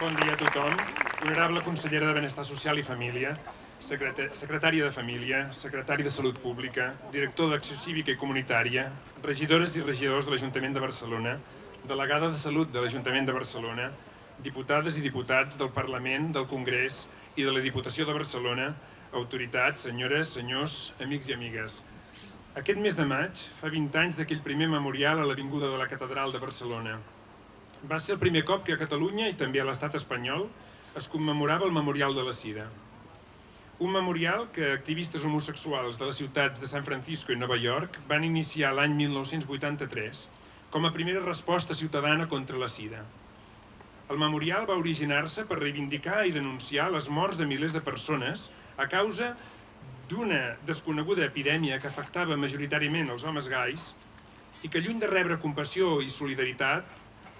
Bon dia a tothom. Honorable consellera de Benestar Social i Família, secretària de Família, secretari de Salut Pública, director d'Acció Cívica i Comunitària, regidores i regidors de l'Ajuntament de Barcelona, delegada de Salut de l'Ajuntament de Barcelona, diputades i diputats del Parlament, del Congrés i de la Diputació de Barcelona, autoritats, senyores, senyors, amics i amigues. Aquest mes de maig fa 20 anys d'aquell primer memorial a l'Avinguda de la Catedral de Barcelona, va ser el primer cop que a Catalunya i també a l'estat espanyol es commemorava el Memorial de la Sida. Un memorial que activistes homosexuals de les ciutats de San Francisco i Nova York van iniciar l'any 1983 com a primera resposta ciutadana contra la sida. El memorial va originar-se per reivindicar i denunciar les morts de milers de persones a causa d'una desconeguda epidèmia que afectava majoritàriament els homes gais i que lluny de rebre compassió i solidaritat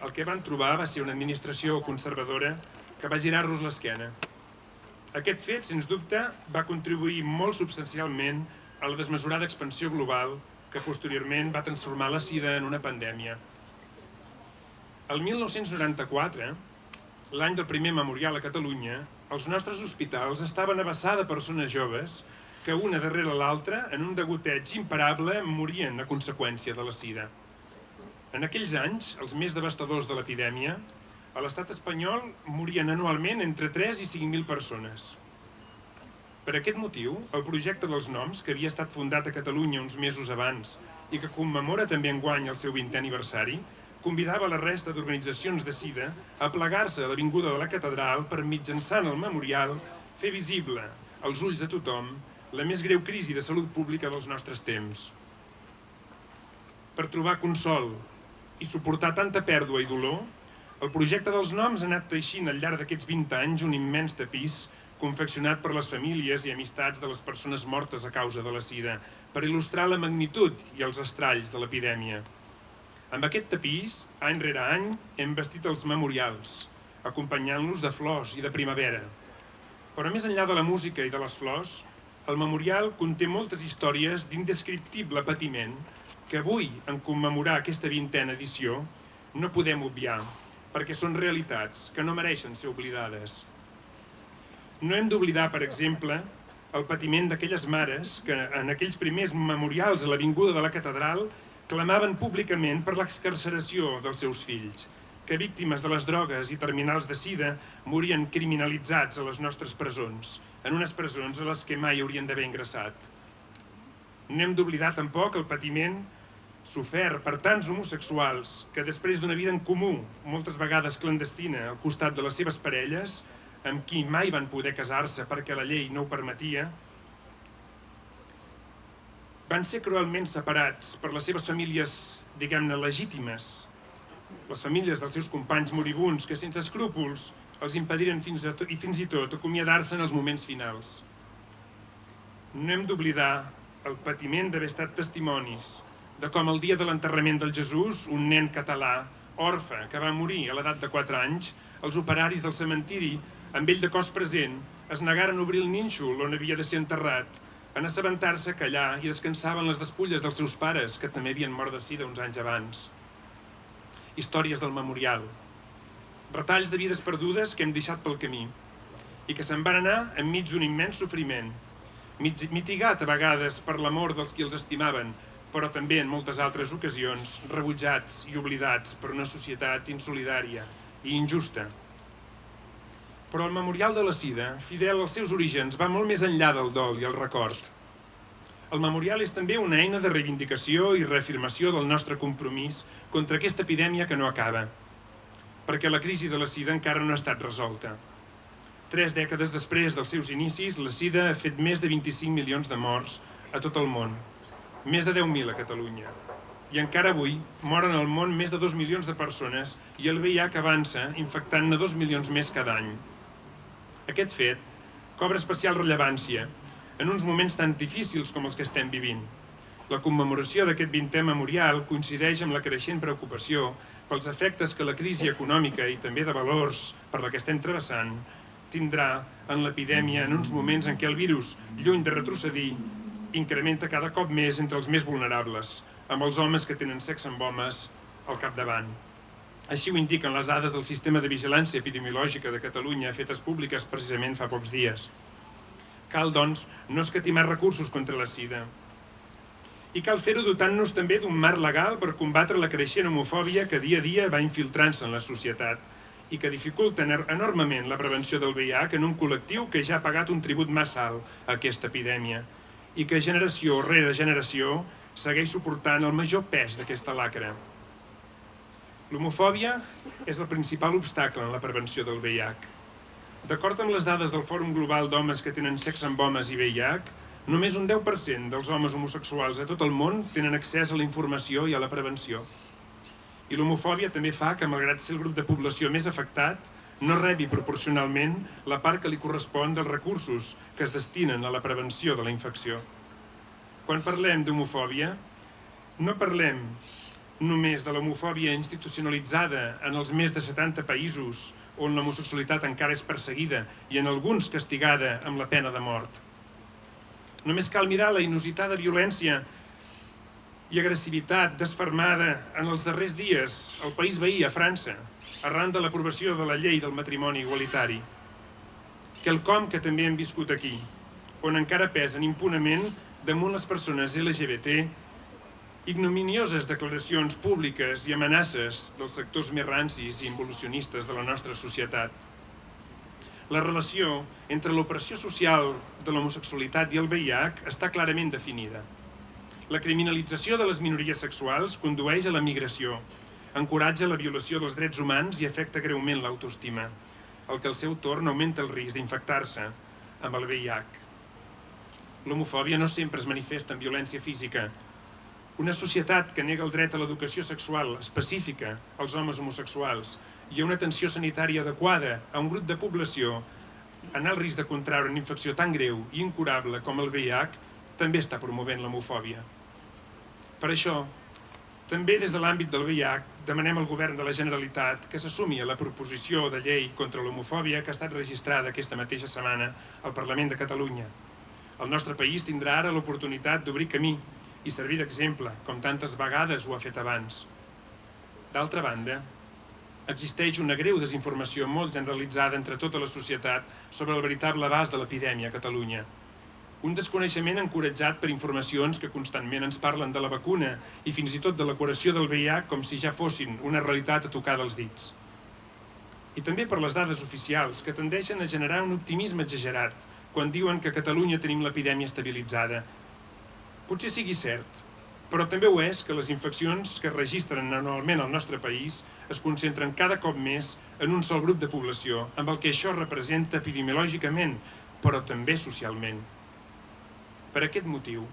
el que van trobar va ser una administració conservadora que va girar-los l'esquena. Aquest fet, sens dubte, va contribuir molt substancialment a la desmesurada expansió global que posteriorment va transformar la sida en una pandèmia. El 1994, l'any del primer memorial a Catalunya, els nostres hospitals estaven a vessar de persones joves que una darrere l'altra, en un degoteig imparable, morien a conseqüència de la sida. En aquells anys, els més devastadors de l'epidèmia, a l'estat espanyol morien anualment entre 3 i 5.000 persones. Per aquest motiu, el projecte dels noms, que havia estat fundat a Catalunya uns mesos abans i que commemora també enguany el seu 20è aniversari, convidava la resta d'organitzacions de SIDA a plegar-se a l'Avinguda de la Catedral per mitjançant el memorial fer visible als ulls de tothom la més greu crisi de salut pública dels nostres temps. Per trobar consol i suportar tanta pèrdua i dolor, el projecte dels noms ha anat teixint al llarg d'aquests 20 anys un immens tapís confeccionat per les famílies i amistats de les persones mortes a causa de la sida, per il·lustrar la magnitud i els estralls de l'epidèmia. Amb aquest tapís, any rere any, hem vestit els memorials, acompanyant-los de flors i de primavera. Però més enllà de la música i de les flors, el memorial conté moltes històries d'indescriptible patiment que avui, en commemorar aquesta vintena edició, no podem obviar, perquè són realitats que no mereixen ser oblidades. No hem d'oblidar, per exemple, el patiment d'aquelles mares que en aquells primers memorials a l'Avinguda de la Catedral clamaven públicament per l'excarceració dels seus fills, que víctimes de les drogues i terminals de sida morien criminalitzats a les nostres presons, en unes presons a les que mai haurien d'haver ingressat. No hem d'oblidar tampoc el patiment sofert per tants homosexuals que després d'una vida en comú, moltes vegades clandestina, al costat de les seves parelles, amb qui mai van poder casar-se perquè la llei no ho permetia, van ser cruelment separats per les seves famílies, diguem-ne, legítimes, les famílies dels seus companys moribuns que sense escrúpols els impediren fins a i fins i tot acomiadar-se en els moments finals. No hem d'oblidar el patiment d'haver estat testimonis de com el dia de l'enterrament del Jesús, un nen català, orfe, que va morir a l'edat de 4 anys, els operaris del cementiri, amb ell de cos present, es negaren a obrir el nínxol on havia de ser enterrat, en assabentar-se que allà hi descansaven les despulles dels seus pares, que també havien mort de sida uns anys abans. Històries del memorial. Retalls de vides perdudes que hem deixat pel camí i que se'n van anar enmig d'un immens sofriment, mitigat a vegades per l'amor dels qui els estimaven, però també en moltes altres ocasions rebutjats i oblidats per una societat insolidària i injusta. Però el Memorial de la Sida, fidel als seus orígens, va molt més enllà del dol i el record. El memorial és també una eina de reivindicació i reafirmació del nostre compromís contra aquesta epidèmia que no acaba, perquè la crisi de la sida encara no ha estat resolta. Tres dècades després dels seus inicis, la sida ha fet més de 25 milions de morts a tot el món, més de 10.000 a Catalunya. I encara avui moren al món més de 2 milions de persones i el VIH avança infectant-ne 2 milions més cada any. Aquest fet cobra especial rellevància en uns moments tan difícils com els que estem vivint. La commemoració d'aquest 20è memorial coincideix amb la creixent preocupació pels efectes que la crisi econòmica i també de valors per la que estem travessant tindrà en l'epidèmia en uns moments en què el virus, lluny de retrocedir, incrementa cada cop més entre els més vulnerables, amb els homes que tenen sexe amb homes al capdavant. Així ho indiquen les dades del Sistema de Vigilància Epidemiològica de Catalunya fetes públiques precisament fa pocs dies. Cal, doncs, no escatimar recursos contra la sida. I cal fer-ho dotant-nos també d'un marc legal per combatre la creixent homofòbia que dia a dia va infiltrant-se en la societat i que dificulta enormement la prevenció del VIH en un col·lectiu que ja ha pagat un tribut massa alt a aquesta epidèmia i que generació rere generació segueix suportant el major pes d'aquesta lacra. L'homofòbia és el principal obstacle en la prevenció del VIH. D'acord amb les dades del Fòrum Global d'Homes que tenen sexe amb homes i VIH, només un 10% dels homes homosexuals a tot el món tenen accés a la informació i a la prevenció. I l'homofòbia també fa que, malgrat ser el grup de població més afectat, no rebi proporcionalment la part que li correspon dels recursos que es destinen a la prevenció de la infecció. Quan parlem d'homofòbia, no parlem només de l'homofòbia institucionalitzada en els més de 70 països on l'homosexualitat encara és perseguida i en alguns castigada amb la pena de mort. Només cal mirar la inusitada violència i agressivitat desfermada en els darrers dies al país veí, a França, arran de l'aprovació de la llei del matrimoni igualitari. Quelcom que també hem viscut aquí, on encara pesen impunament damunt les persones LGBT ignominioses declaracions públiques i amenaces dels sectors més rancis i involucionistes de la nostra societat. La relació entre l'operació social de l'homosexualitat i el VIH està clarament definida. La criminalització de les minories sexuals condueix a la migració, encoratja la violació dels drets humans i afecta greument l'autoestima, el que al seu torn augmenta el risc d'infectar-se amb el VIH. L'homofòbia no sempre es manifesta en violència física. Una societat que nega el dret a l'educació sexual específica als homes homosexuals i a una atenció sanitària adequada a un grup de població en el risc de contraure una infecció tan greu i incurable com el VIH també està promovent l'homofòbia. Per això, també des de l'àmbit del VIH demanem al Govern de la Generalitat que s'assumi a la proposició de llei contra l'homofòbia que ha estat registrada aquesta mateixa setmana al Parlament de Catalunya. El nostre país tindrà ara l'oportunitat d'obrir camí i servir d'exemple, com tantes vegades ho ha fet abans. D'altra banda, existeix una greu desinformació molt generalitzada entre tota la societat sobre el veritable abast de l'epidèmia a Catalunya, un desconeixement encoratjat per informacions que constantment ens parlen de la vacuna i fins i tot de la curació del VIH com si ja fossin una realitat a tocar dels dits. I també per les dades oficials, que tendeixen a generar un optimisme exagerat quan diuen que a Catalunya tenim l'epidèmia estabilitzada. Potser sigui cert, però també ho és que les infeccions que es registren anualment al nostre país es concentren cada cop més en un sol grup de població, amb el que això representa epidemiològicament, però també socialment. Per aquest motiu,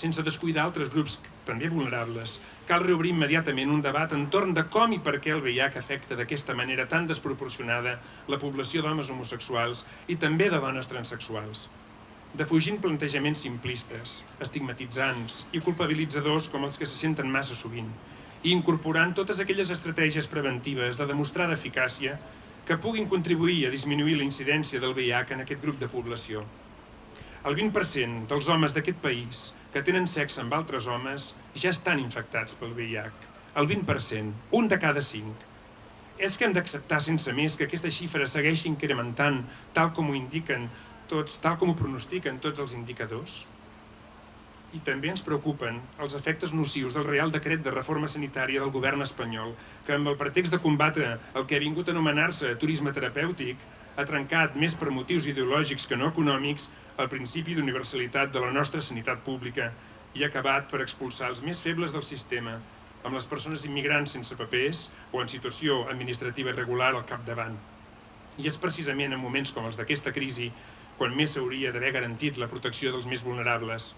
sense descuidar altres grups també vulnerables, cal reobrir immediatament un debat entorn de com i per què el VIH afecta d'aquesta manera tan desproporcionada la població d'homes homosexuals i també de dones transexuals. Defugint plantejaments simplistes, estigmatitzants i culpabilitzadors com els que se senten massa sovint, i incorporant totes aquelles estratègies preventives de demostrada eficàcia que puguin contribuir a disminuir la incidència del VIH en aquest grup de població. El 20% dels homes d'aquest país que tenen sexe amb altres homes ja estan infectats pel VIH. El 20%, un de cada cinc. És que hem d'acceptar sense més que aquesta xifra segueixi incrementant tal com ho indiquen tots, tal com ho pronostiquen tots els indicadors? I també ens preocupen els efectes nocius del Real Decret de Reforma Sanitària del govern espanyol, que amb el pretext de combatre el que ha vingut a anomenar-se turisme terapèutic, ha trencat més per motius ideològics que no econòmics el principi d'universalitat de la nostra sanitat pública i acabat per expulsar els més febles del sistema, amb les persones immigrants sense papers o en situació administrativa irregular al capdavant. I és precisament en moments com els d'aquesta crisi quan més s'hauria d'haver garantit la protecció dels més vulnerables.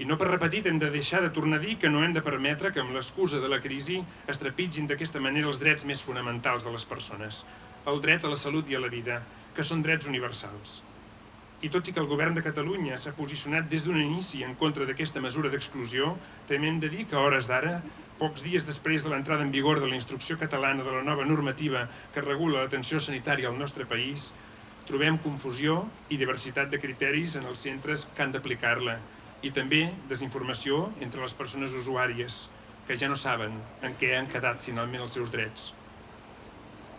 I no per repetit hem de deixar de tornar a dir que no hem de permetre que amb l'excusa de la crisi es trepitgin d'aquesta manera els drets més fonamentals de les persones, el dret a la salut i a la vida, que són drets universals. I tot i que el govern de Catalunya s'ha posicionat des d'un inici en contra d'aquesta mesura d'exclusió, també hem de dir que a hores d'ara, pocs dies després de l'entrada en vigor de la instrucció catalana de la nova normativa que regula l'atenció sanitària al nostre país, trobem confusió i diversitat de criteris en els centres que han d'aplicar-la i també desinformació entre les persones usuàries, que ja no saben en què han quedat finalment els seus drets.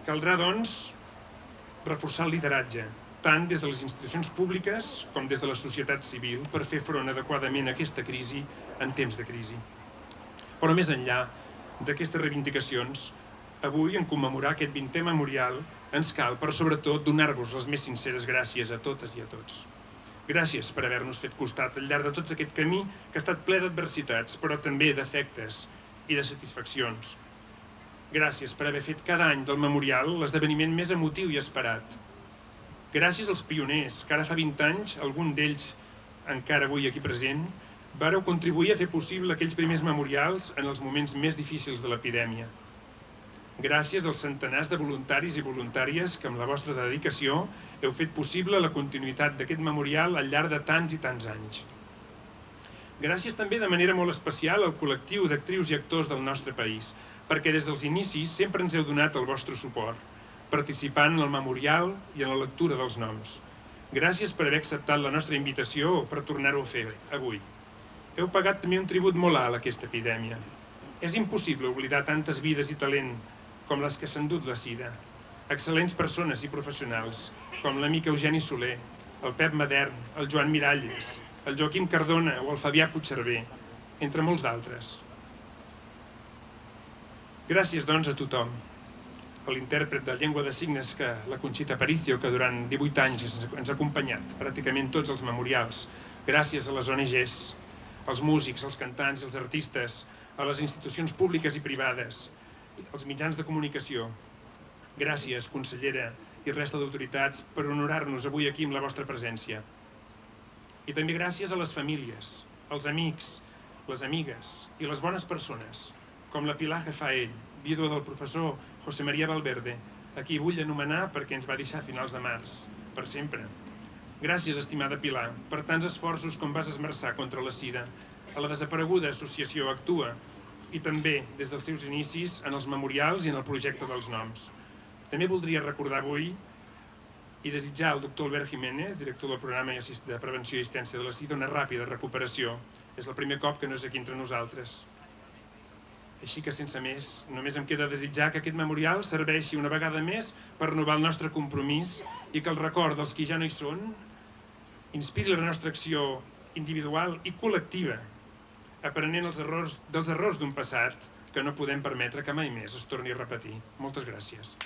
Caldrà, doncs, reforçar el lideratge, tant des de les institucions públiques com des de la societat civil, per fer front adequadament a aquesta crisi en temps de crisi. Però més enllà d'aquestes reivindicacions, avui, en commemorar aquest 20è memorial, ens cal, però sobretot, donar-vos les més sinceres gràcies a totes i a tots. Gràcies per haver-nos fet costat al llarg de tot aquest camí que ha estat ple d'adversitats, però també d'efectes i de satisfaccions. Gràcies per haver fet cada any del memorial l'esdeveniment més emotiu i esperat. Gràcies als pioners, que ara fa 20 anys, algun d'ells encara avui aquí present, vareu contribuir a fer possible aquells primers memorials en els moments més difícils de l'epidèmia. Gràcies als centenars de voluntaris i voluntàries que amb la vostra dedicació heu fet possible la continuïtat d'aquest memorial al llarg de tants i tants anys. Gràcies també de manera molt especial al col·lectiu d'actrius i actors del nostre país, perquè des dels inicis sempre ens heu donat el vostre suport, participant en el memorial i en la lectura dels noms. Gràcies per haver acceptat la nostra invitació per tornar-ho a fer avui. Heu pagat també un tribut molt alt a aquesta epidèmia. És impossible oblidar tantes vides i talent com les que s'han dut la sida. Excel·lents persones i professionals, com l'amic Eugeni Soler, el Pep Madern, el Joan Miralles, el Joaquim Cardona o el Fabià Puigcerver, entre molts d'altres. Gràcies, doncs, a tothom. L'intèrpret de llengua de signes, que la Conxita Aparicio, que durant 18 anys ens ha acompanyat pràcticament tots els memorials. Gràcies a les ONGs, als músics, als cantants als artistes, a les institucions públiques i privades, als mitjans de comunicació. Gràcies, consellera i resta d'autoritats, per honorar-nos avui aquí amb la vostra presència. I també gràcies a les famílies, als amics, les amigues i les bones persones, com la Pilar Jefaell, vídua del professor José María Valverde, a qui vull anomenar perquè ens va deixar a finals de març, per sempre. Gràcies, estimada Pilar, per tants esforços com vas esmerçar contra la sida, a la desapareguda associació Actua, i també, des dels seus inicis, en els memorials i en el projecte dels noms. També voldria recordar avui i desitjar al doctor Albert Jiménez, director del programa de prevenció i assistència de la SIDA, una ràpida recuperació. És el primer cop que no és aquí entre nosaltres. Així que, sense més, només em queda desitjar que aquest memorial serveixi una vegada més per renovar el nostre compromís i que el record dels qui ja no hi són inspiri la nostra acció individual i col·lectiva, aprenent els errors, dels errors d'un passat que no podem permetre que mai més es torni a repetir. Moltes gràcies.